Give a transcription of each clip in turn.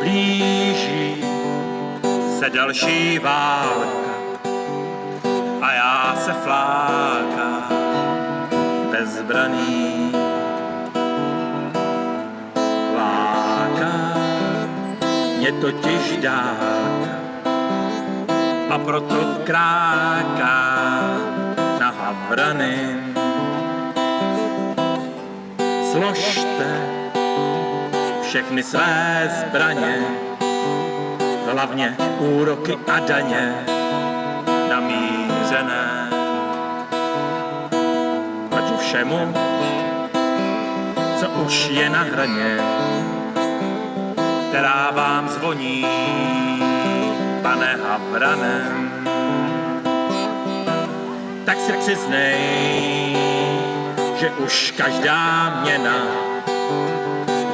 Blíží se další válka a já se flákám bezbraný. Láká mě totiž dálka a proto kráká na Havrany. Složte všechny své zbraně, hlavně úroky a daně namířené. Proti všemu, co už je na hraně, která vám zvoní, pane Havranem. Tak si přiznej, že už každá měna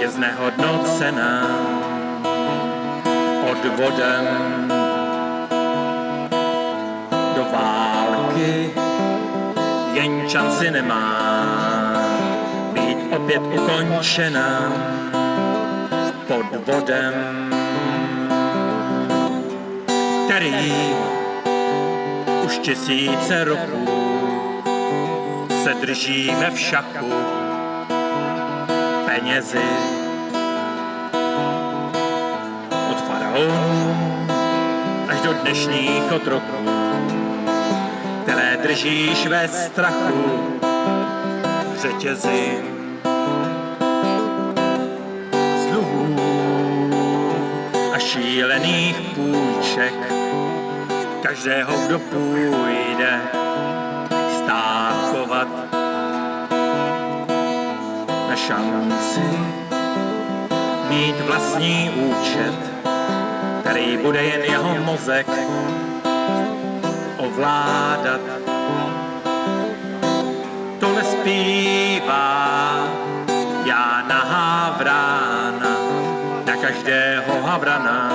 je znehodnocená odvodem do války. Jen šanci nemá být opět ukončena podvodem, který už tisíce roků se držíme v šachu penězi. Od faraonů až do dnešních otroků, které držíš ve strachu. V řetězi z dluhů a šílených půjček každého, kdo půjde šanci mít vlastní účet, který bude jen jeho mozek ovládat. Tohle zpívá já na Havrána, na každého Havrana,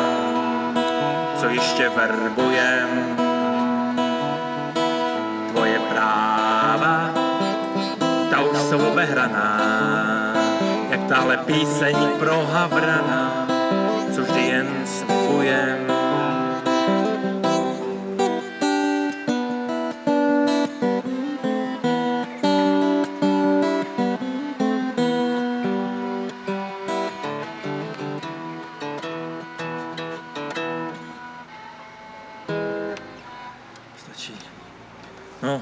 co ještě verbujem. Tvoje práva, ta už jsou obehraná, tahle píseň pro Havrana, co vždy jen slibujem. Stačí. No,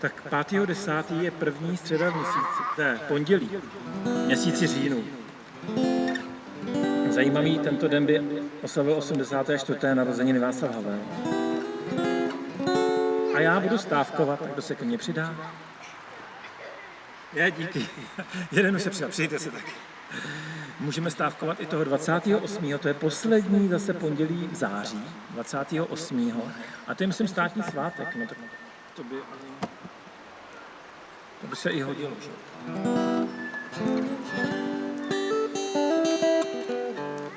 tak 5.10. je první středa v měsíci, ne, pondělí, měsíci říjnu. Zajímavý, tento den by oslavil 84. narozeniny Václav Havel. A já budu stávkovat, tak kdo se ke mně přidá? Je, díky. Jeden už se přidá, přijďte se taky. Můžeme stávkovat i toho 28. To je poslední zase pondělí v září, 28. A to je, myslím, státní svátek. No tak to by, to by se i hodilo. Že?